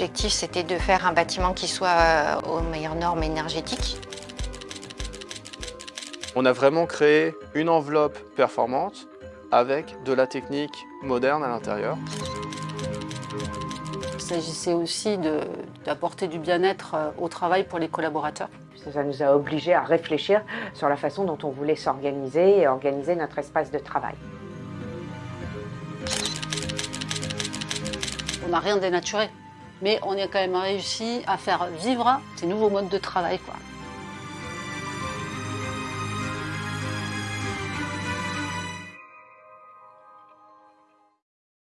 L'objectif, c'était de faire un bâtiment qui soit euh, aux meilleures normes énergétiques. On a vraiment créé une enveloppe performante avec de la technique moderne à l'intérieur. Il s'agissait aussi d'apporter du bien-être euh, au travail pour les collaborateurs. Ça nous a obligés à réfléchir sur la façon dont on voulait s'organiser et organiser notre espace de travail. On n'a rien dénaturé, mais on a quand même réussi à faire vivre ces nouveaux modes de travail.